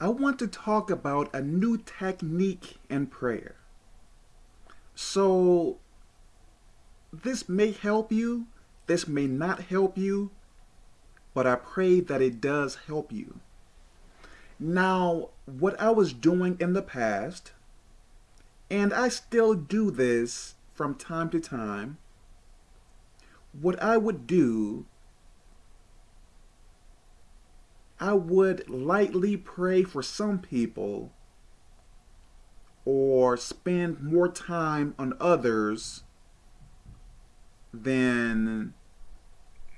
I want to talk about a new technique in prayer. So, this may help you, this may not help you, but I pray that it does help you. Now, what I was doing in the past, and I still do this from time to time, what I would do I would lightly pray for some people or spend more time on others than,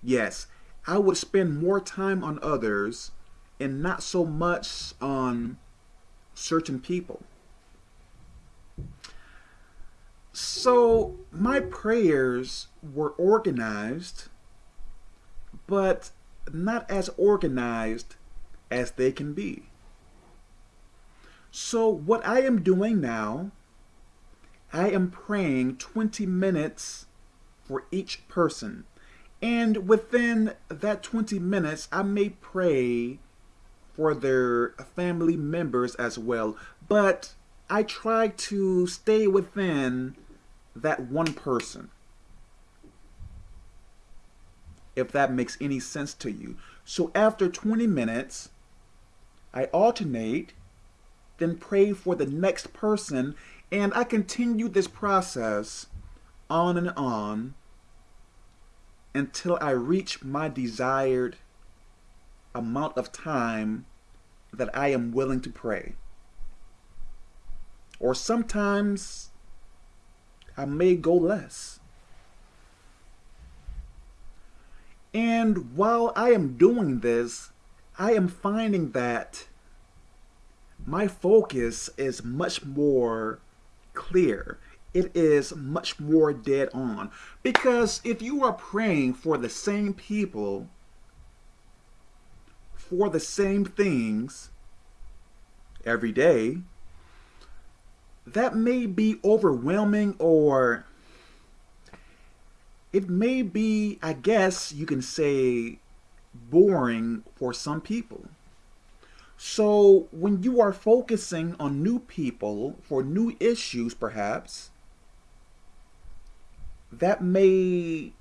yes, I would spend more time on others and not so much on certain people. So my prayers were organized, but not as organized as they can be. So what I am doing now, I am praying 20 minutes for each person. And within that 20 minutes, I may pray for their family members as well. But I try to stay within that one person if that makes any sense to you. So after 20 minutes, I alternate, then pray for the next person, and I continue this process on and on until I reach my desired amount of time that I am willing to pray. Or sometimes I may go less. And while I am doing this, I am finding that my focus is much more clear. It is much more dead on. Because if you are praying for the same people, for the same things every day, that may be overwhelming or it may be, I guess you can say, boring for some people. So when you are focusing on new people for new issues, perhaps, that may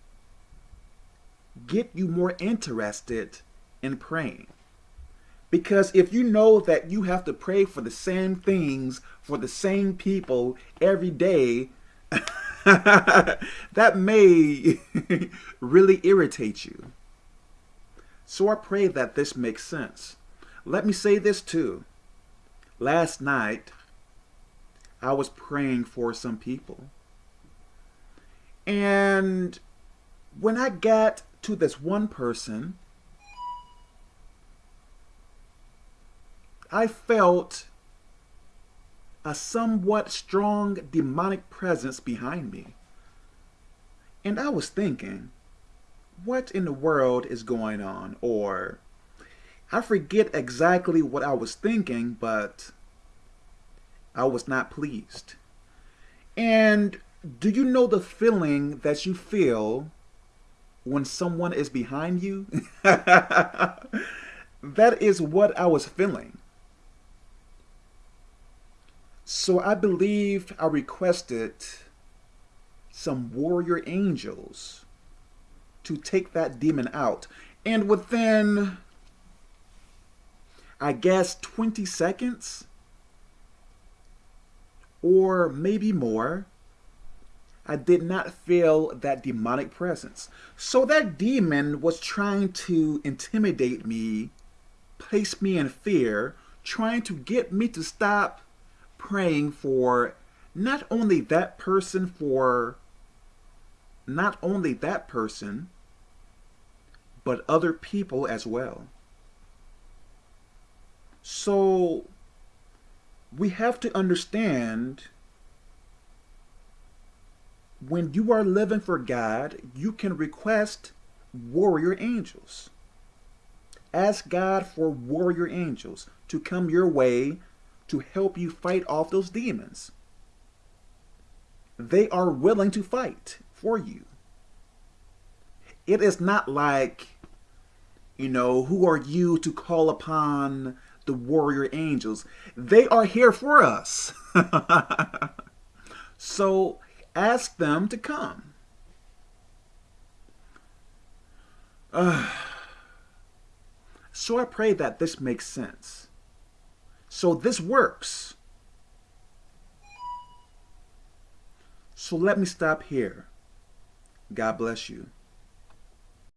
get you more interested in praying. Because if you know that you have to pray for the same things for the same people every day, that may really irritate you. So I pray that this makes sense. Let me say this too. Last night, I was praying for some people. And when I got to this one person, I felt a somewhat strong demonic presence behind me. And I was thinking, what in the world is going on? Or I forget exactly what I was thinking, but I was not pleased. And do you know the feeling that you feel when someone is behind you? that is what I was feeling. So I believe I requested some warrior angels to take that demon out. And within, I guess, 20 seconds, or maybe more, I did not feel that demonic presence. So that demon was trying to intimidate me, place me in fear, trying to get me to stop praying for not only that person, for not only that person, but other people as well. So we have to understand when you are living for God, you can request warrior angels. Ask God for warrior angels to come your way to help you fight off those demons. They are willing to fight for you. It is not like, you know, who are you to call upon the warrior angels. They are here for us. so ask them to come. Uh, so I pray that this makes sense. So this works. So let me stop here. God bless you.